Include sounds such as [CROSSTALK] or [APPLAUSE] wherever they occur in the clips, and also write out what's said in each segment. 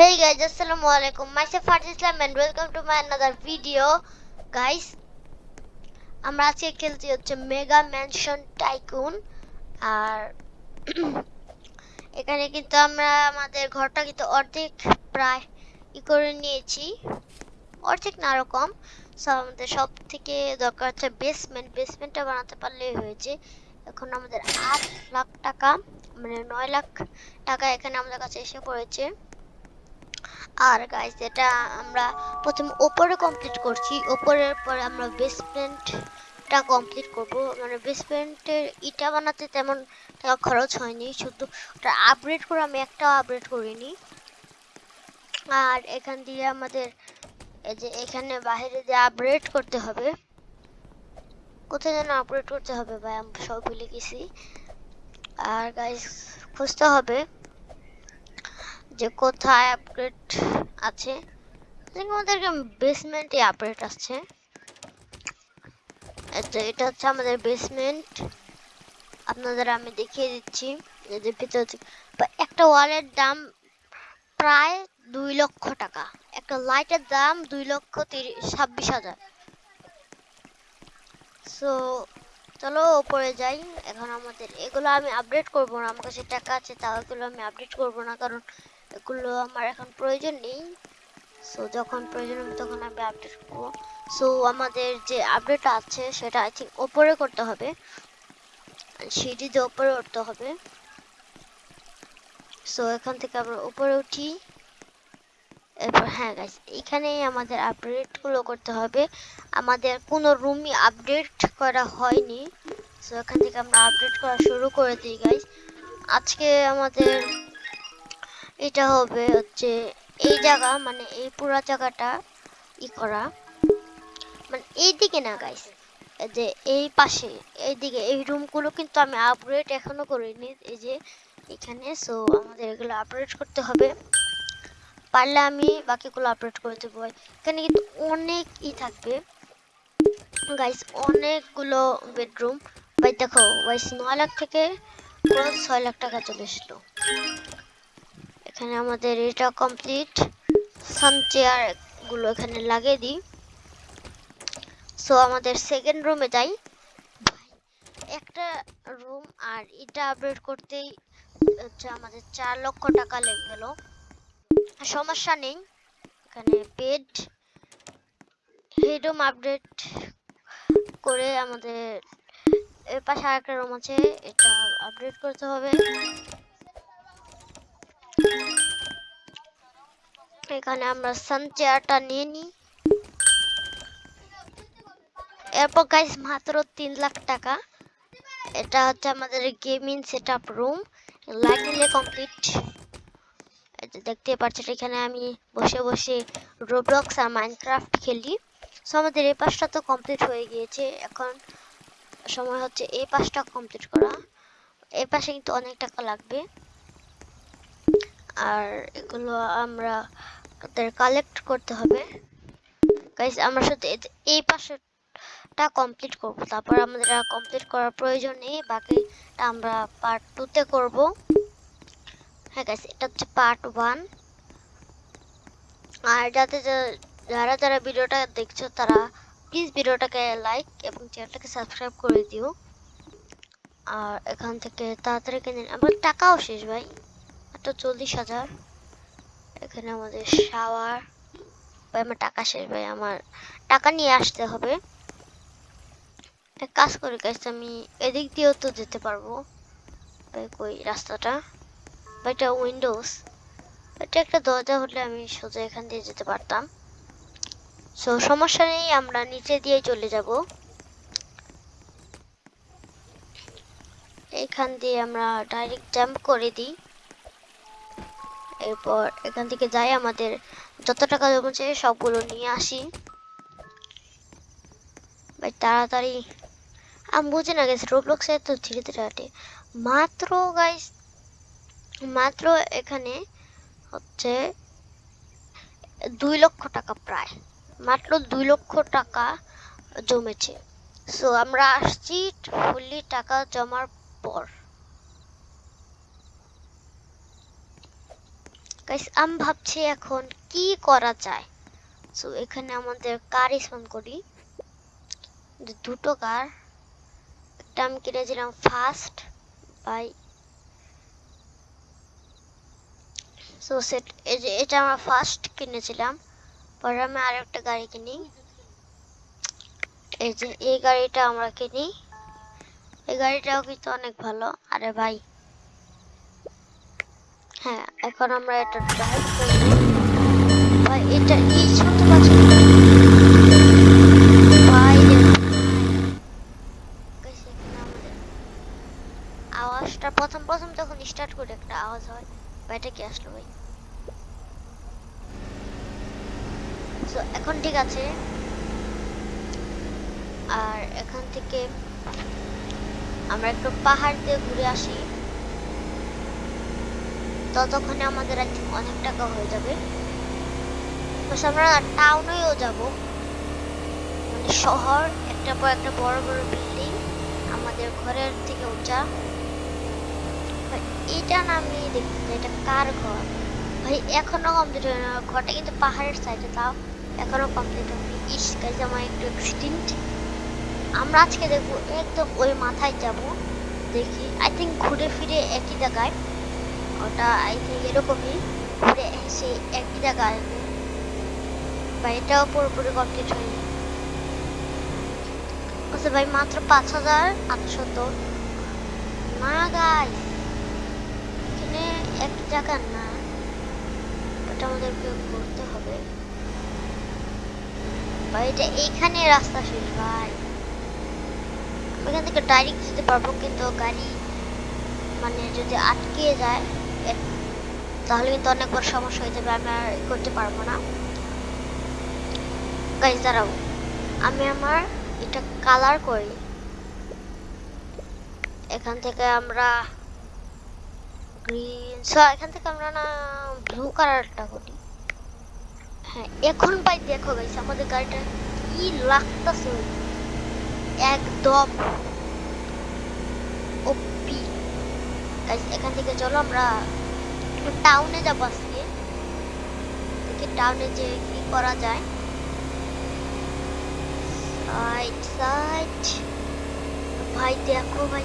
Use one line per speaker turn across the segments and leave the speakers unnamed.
Hey guys, assalamu alaikum. Myself Farz Islam and welcome to my another video. Guys, আমরা আজকে খেলছি হচ্ছে mega mansion tycoon আর [CLEARS THROAT] এখানে কিন্তু আমরা আমাদের ঘরটা কিন্তু অর্ধেক প্রায় ই করে নিয়েছি। অর্ধেক না আরও সো আমাদের সব থেকে দরকার হচ্ছে বেসমেন্ট বেসমেন্টটা বানাতে পারলেই হয়েছে। এখন আমাদের আট লাখ টাকা মানে নয় লাখ টাকা এখানে আমাদের কাছে এসে পড়েছে। আর গাইস এটা আমরা প্রথম ওপরে কমপ্লিট করছি, ওপরের পরে আমরা বেসমেন্টটা কমপ্লিট করব। মানে বেসমেন্টের ইটা বানাতে তেমন টাকা খরচ হয়নি, শুধু ওটা আপগ্রেড করে আমি একটা আপগ্রেড করিনি। আর এখান দিয়ে আমাদের এই যে এখানে বাইরে দিয়ে আপগ্রেড করতে হবে, কোথায় যেন আপগ্রেড করতে হবে ভাই, আমি সব ভুলে গেছি। আর গাইস খুঁজতে হবে। যে কোথায় আপগ্রেড আছে? আমাদেরকে বেসমেন্টে আপগ্রেড আসছে। এটা হচ্ছে আমাদের বেসমেন্ট আপনাদের আমি দেখিয়ে দিচ্ছি যে ভিতর একটা ওয়ালের দাম প্রায় দুই লক্ষ টাকা। একটা লাইটের দাম দুই লক্ষ তিরিশ ছাব্বিশ হাজার। সো চলো ওপরে যাই। এখন আমাদের এগুলো আমি আপডেট করব না। আমার কাছে টাকা আছে, তাও এগুলো আমি আপডেট করব না। কারণ এগুলো আমার এখন প্রয়োজন নেই। সো যখন প্রয়োজন হবে তখন আমি আপডেট করব। সো আমাদের যে আপডেট আছে, সেটা আই থিঙ্ক ওপরে করতে হবে। সিঁড়িতে ওপরে উঠতে হবে। সো এখান থেকে আমরা উপরে উঠি। এরপর হ্যাঁ গাইস এখানেই আমাদের আপডেটগুলো করতে হবে। আমাদের কোনো রুমই আপডেট করা হয়নি। সো এখান থেকে আমরা আপডেট করা শুরু করে দিই গাইস আজকে আমাদের এটা হবে হচ্ছে এই জায়গা মানে এই পুরো জায়গাটা ই করা। মানে এই দিকে না গাইস যে এই পাশে, এই দিকে, এই রুমগুলো কিন্তু আমি আপগ্রেড এখনও করিনি, এই যে এখানে। সো আমাদের এগুলো আপগ্রেড করতে হবে। পারলে আমি বাকিগুলো আপলোড করে দেবো। এখানে কিন্তু অনেক ই থাকবে। গাইস অনেকগুলো বেডরুম ভাই, দেখো গাইস নয় লাখ থেকে ছয় লাখ টাকা চলে এসলো এখানে আমাদের এটা কমপ্লিট সান চেয়ারগুলো এখানে লাগিয়ে দিই। সো আমাদের সেকেন্ড রুমে যাই। একটা রুম আর এটা আপডেট করতেই হচ্ছে আমাদের চার লক্ষ টাকা লেগে গেল সমস্যা নেই। এখানে বেড হেডরুম আপডেট করে আমাদের এর পাশে আরেকটা রুম আছে। এটা আপডেট করতে হবে। এখানে আমরা সান চেয়ারটা নিয়ে নিই। এরপর গাইস মাত্র তিন লাখ টাকা। এটা হচ্ছে আমাদের gaming set up room light নিলে কমপ্লিট দেখতে পাচ্ছেন, এখানে আমি বসে বসে রোবলক্স আর মাইনক্রাফট খেলি। সো আমাদের এই পাশটা তো কমপ্লিট হয়ে গিয়েছে। এখন সময় হচ্ছে এই পাশটা কমপ্লিট করা। এই পাশে কিন্তু অনেক টাকা লাগবে। আর এগুলো আমরা কালেক্ট করতে হবে। গাইস আমরা শুধু এই পাশেটা কমপ্লিট করব। তারপর আমাদের কমপ্লিট করার প্রয়োজন নেই, বাকিটা আমরা পার্ট টুতে করব। হ্যাঁ গাইস এটা হচ্ছে পার্ট ওয়ান আর যাতে যারা যারা ভিডিওটা দেখছ, তারা প্লিজ ভিডিওটাকে লাইক এবং চ্যানেলটাকে সাবস্ক্রাইব করে দিও। আর এখান থেকে তাড়াতাড়ি কিনে, আমার টাকাও শেষ ভাই, মাত্র চল্লিশ হাজার। এখানে আমাদের শাওয়ার ভাই, আমার টাকা শেষ, ভাই, আমার টাকা নিয়ে আসতে হবে। এক কাজ করে গাইস আমি এদিক দিয়েও তো যেতে পারব। ভাই, কই, রাস্তাটা? এটা উইন্ডোজ এটা একটা দরজা হলে আমি সোজা এখান দিয়ে যেতে পারতাম। সো সমস্যা নেই, আমরা নিচে দিয়ে চলে যাব। এখান দিয়ে আমরা ডাইরেক্ট জাম্প করে দিই। এরপর এখান থেকে যাই, আমাদের যত টাকা জমেছে সবগুলো নিয়ে আসি। ভাই, তাড়াতাড়ি। আমি বুঝি না গেছি রোবলক্সে তো ধীরে ধীরে হাঁটে। মাত্র গাইস মাত্র এখানে হচ্ছে দুই লক্ষ টাকা প্রায়। মাত্র দুই লক্ষ টাকা জমেছে। সো আমরা আসছি ফুললি টাকা জমার পর। গাইস আমি ভাবছি এখন কি করা যায়? সো এখানে আমাদের কার স্পন করি? দুটো কার। একটা আমি কিনেছিলাম ফার্স্ট বাই সো সেট এটা আমরা ফার্স্ট কিনেছিলাম। পরে আমি আরেকটা গাড়ি কিনি। এই যে এই গাড়িটা আমরা কিনি। এই গাড়িটাও কিন্তু অনেক ভালো। আরে ভাই হ্যাঁ এখন আমরা এটা ড্রাইভ করব। ভাই এটা এই ছোট বাচ্চা ভাই দেখুন। Guys, এখানে আমাদের আওয়াজটা প্রথম প্রথম যখন স্টার্ট করে একটা আওয়াজ হয় ভাই এটা কি আসলো ভাই? সো এখন ঠিক আছে। আর এখান থেকে আমরা একটু পাহাড় দিয়ে ঘুরে আসি। ততক্ষণে আমাদের think অনেক টাকা হয়ে যাবে। আমরা টাউনেও যাব। মানে শহর, একটা পর একটা বড় বড় বিল্ডিং আমাদের ঘরের থেকে উঁচা এটা না আমি দেখতে এটা কার ঘর? ভাই, এখনও কমপ্লিট হয় না। ঘরটা কিন্তু পাহাড়ের সাইডে তাও এখনও কমপ্লিট হয়নি। ইস গাইজ আমার একটু অ্যাক্সিডেন্ট আমরা আজকে দেখব, একদম ওই মাথায় যাব। দেখি আই থিঙ্ক ঘুরে ফিরে একই জায়গায়। ওটা আই থিঙ্ক এরকমই। ঘুরে এসে একই জায়গায়। আসবে বা এটাও পুরোপুরি কমপ্লিট হয়নি। আচ্ছা ভাই, মাত্র পাঁচ হাজার আটশত না গাই এখানে এক জায়গা না। ওটা আমাদেরকে করতে হবে। ভাই, এটা এইখানে রাস্তা শেষ ভাই। এখান থেকে ডাইরেক্ট যেতে পারব, কিন্তু গাড়ি মানে যদি আটকে যায় তাহলে কিন্তু অনেক বড় সমস্যা হয়ে যাবে আমি আর করতে পারব না। গাইজ দাঁড়াও। আমি আমার এটা কালার করি। এখান থেকে আমরা গ্রিন সো এখান থেকে আমরা না ব্লু কালারটা করি। হ্যাঁ এখন ভাই দেখো গাইস আমাদের গাড়িটা কি লাগতেছে। একদম। এখান থেকে চলো, আমরা টাউনে যাব আজকে। দেখি টাউনে যে কি করা যায়। ভাই, দেখো ভাই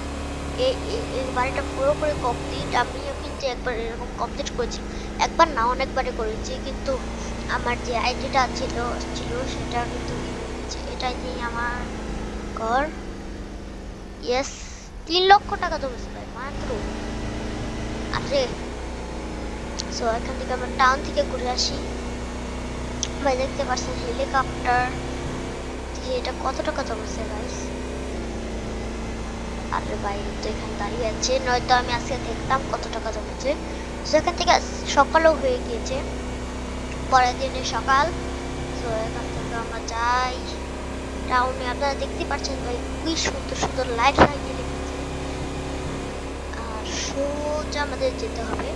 এই বাড়িটা পুরোপুরি কমপ্লিট আমিও কিন্তু একবার এরকম কমপ্লিট করেছি। একবার না, অনেকবারই করেছি, কিন্তু আমার যে আইডিটা ছিল ছিল, সেটা কিন্তু এটাই নিয়ে আমার ঘর। ইয়েস তিন লক্ষ টাকা জমেছে ভাই, মাত্র। আরে সো এখান থেকে আমরা টাউন থেকে ঘুরে আসি। ভাই, দেখতে পাচ্ছেন হেলিকপ্টার এটা কত টাকা আরে ভাই তো এখানে দাঁড়িয়ে আছে। নয়তো আমি আজকে দেখতাম কত টাকা জমেছে সেখান থেকে সকালও হয়ে গিয়েছে। পরের দিনে সকাল। তো এখান থেকে আমরা যাই। টাউনে আপনারা দেখতে পাচ্ছেন, ভাই খুবই সুন্দর সুন্দর লাইট লাগিয়ে সোজা আমাদের যেতে হবে।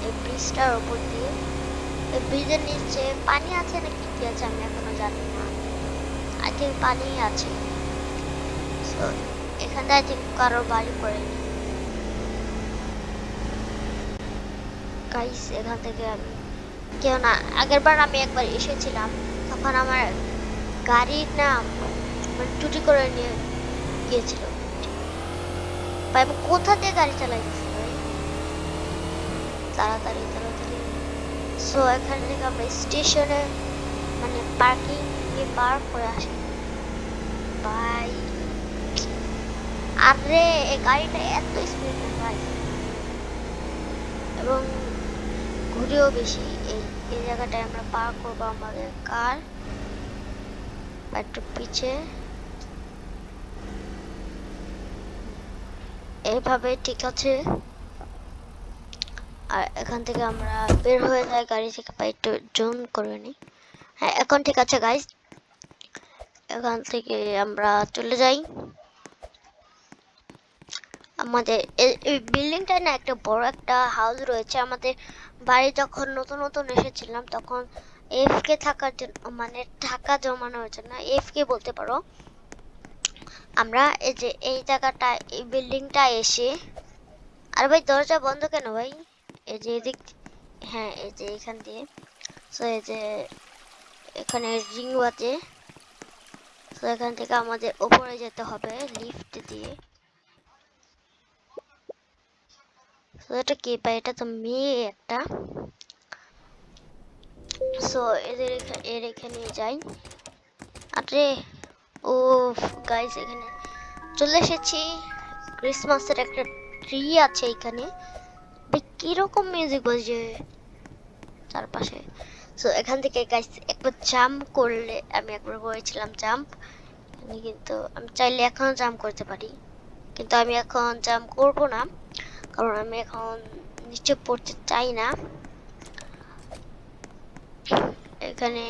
এই ব্রিজটার ওপর দিয়ে। এই ব্রিজের নিচে পানি আছে নাকি কি আছে আমি এখনও জানি না। আই থিঙ্ক পানি আছে। So, এখানে আই থিঙ্ক কারও বাড়ি পড়েনি। গাইস এখান থেকে আমি কেউ না আগের বার আমি একবার এসেছিলাম। তখন আমার গাড়ির নাম মানে টুটি করে নিয়ে গিয়েছিল। ভাই আমি কোথা দিয়ে গাড়ি চালাইতেছি? ভাই তাড়াতাড়ি তাড়াতাড়ি। সো এখান থেকে আমরা স্টেশনে মানে পার্কিং এ পার্ক করে আসি। ভাই, আরে, এই গাড়িটা এত স্পিড ভাই। এবং ঘুরেও বেশি। এই এই জায়গাটায় আমরা পার্ক করব আমাদের কার একটু পিছে। এইভাবে ঠিক আছে। আর এখান থেকে আমরা বের হয়ে যাই, গাড়ি থেকে বা একটু জুম করে নিই। হ্যাঁ এখন ঠিক আছে গাইজ এখান থেকে আমরা চলে যাই। আমাদের এই- এই বিল্ডিংটা না একটা বড় একটা হাউস রয়েছে। আমাদের বাড়ি যখন নতুন নতুন এসেছিলাম, তখন এফকে থাকার জন্য মানে টাকা জমানোর জন্য এফকে বলতে পারো। আমরা এই যে, এই জায়গাটা, এই বিল্ডিংটা এসে, আর ভাই, দরজা বন্ধ কেন ভাই? এই যে এদিক হ্যাঁ এই যে এখান দিয়ে। সো এই যে এখানে রিং বাজে। তো এখান থেকে আমাদের উপরে যেতে হবে লিফট দিয়ে। তো এটা কি পাই এটা তো মেয়ে একটা। সো এদের এর এখানে যাই। আরে ও গাইস এখানে চলে এসেছি। ক্রিসমাসের একটা ট্রি আছে এখানে। কীরকম মিউজিক বাজে চারপাশে। সো এখান থেকে গাইস একবার জাম্প করলে আমি একবার করেছিলাম জাম্প কিন্তু, আমি চাইলে এখনও জাম্প করতে পারি। কিন্তু আমি এখন জাম্প করব না, কারণ আমি এখন নিচে পড়তে চাই না। এখানে,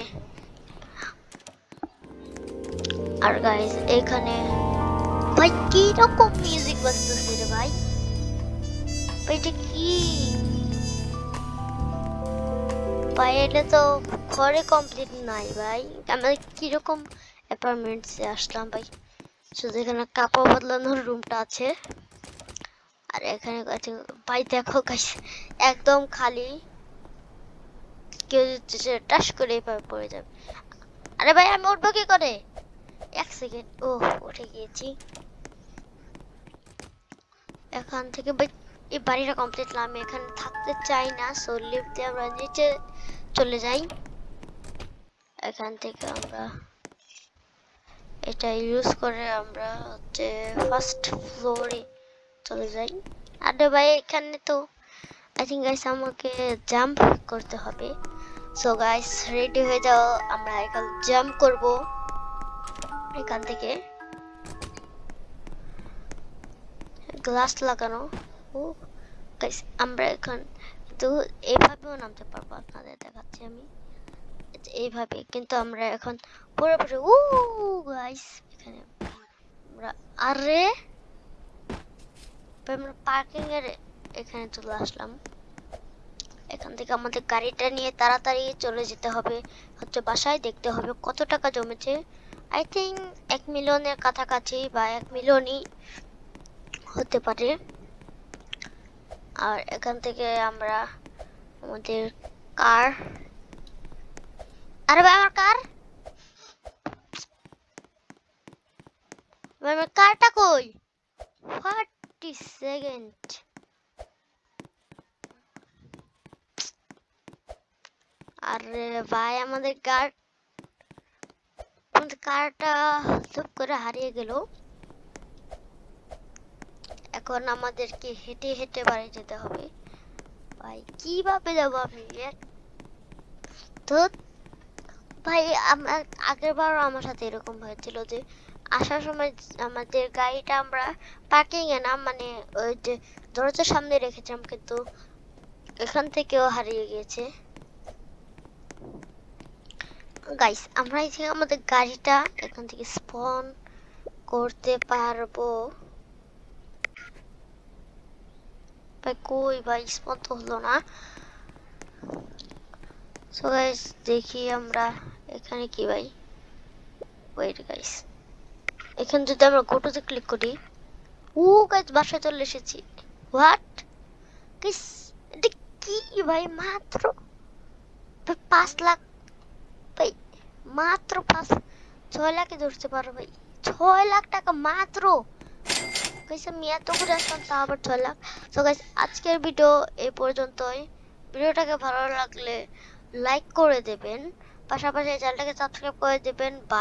আর গাইস এখানে, ভাই কি রকম মিউজিক বাজতেছে রে ভাই? এটা কি? ভাই, এটা তো ঘরে কমপ্লিট নাই ভাই। আমরা কীরকম অ্যাপার্টমেন্টসে আসলাম ভাই? শুধু এখানে কাপড় বদলানোর রুমটা আছে। আর এখানে আছে ভাই, দেখো একদম খালি। কেউ টাস করে এভাবে পড়ে যাবে। আরে ভাই, আমি উঠবো কি করে? এক সেকেন্ড ও উঠে গিয়েছি। এখান থেকে ভাই এই বাড়িটা কমপ্লিট না, আমি এখানে থাকতে চাই না সো লিফট দিয়ে আমরা নিচে চলে যাই। এখান থেকে আমরা এটা ইউজ করে আমরা হচ্ছে ফার্স্ট ফ্লোরে চলে যাই। আরে ভাই, এখানে তো আই থিঙ্ক গাইস আমাকে জাম্প করতে হবে। সো গাইস রেডি হয়ে যাও, আমরা এখন জাম্প করব এখান থেকে। গ্লাস লাগানো। ও গাইস আমরা এখন কিন্তু এইভাবেও নামতে পারব আপনাদের দেখাচ্ছি আমি। এইভাবে। কিন্তু আমরা এখন পুরোপুরি ও গাইস এখানে আমরা, আরে! আমরা পার্কিং এর এখানে চলে আসলাম। এখান থেকে আমাদের গাড়িটা নিয়ে তাড়াতাড়ি চলে যেতে হবে। হচ্ছে বাসায় দেখতে হবে কত টাকা জমেছে। আই থিঙ্ক এক মিলিয়নের কাছাকাছি বা এক মিলিয়নই হতে পারে। আর এখান থেকে আমরা আমাদের কার? আরে ভাই, আমার কার? ভাই, আমার কারটা কই? থার্টি সেকেন্ড আরে ভাই, আমাদের কার আমাদের কারটা চুপ করে হারিয়ে গেল। এখন আমাদেরকে হেঁটে হেঁটে বাড়ি যেতে হবে। ভাই কীভাবে যাব আমি? ধুৎ, ভাই আমার আগের বারও আমার সাথে এরকম হয়েছিল যে আসার সময় আমাদের গাড়িটা আমরা পার্কিং এ না মানে ওই যে দরজার সামনে রেখেছিলাম কিন্তু এখান থেকেও হারিয়ে গিয়েছে। গাইস আমরা এই আমাদের গাড়িটা এখান থেকে স্পন করতে পারব। ভাই কই ভাই স্পন তো হলো না। সো গাইস দেখি আমরা এখানে কি ভাই ওয়েট গাইস এখানে যদি আমরা গোটোতে ক্লিক করি, ও গাইস বাসায় চলে এসেছি। হোয়াট গাইস এটা কি ভাই? মাত্র ভাই পাঁচ লাখ ভাই, মাত্র পাঁচ, ছয় লাখে ধরতে পারো ভাই। ছয় লাখ টাকা মাত্র। গাইস আমি করে আসলাম তা আবার চললাম সো গাইস আজকের ভিডিও এই পর্যন্তই। ভিডিওটাকে ভালো লাগলে লাইক করে দেবেন। পাশাপাশি চ্যানেলটাকে সাবস্ক্রাইব করে দেবেন। বাই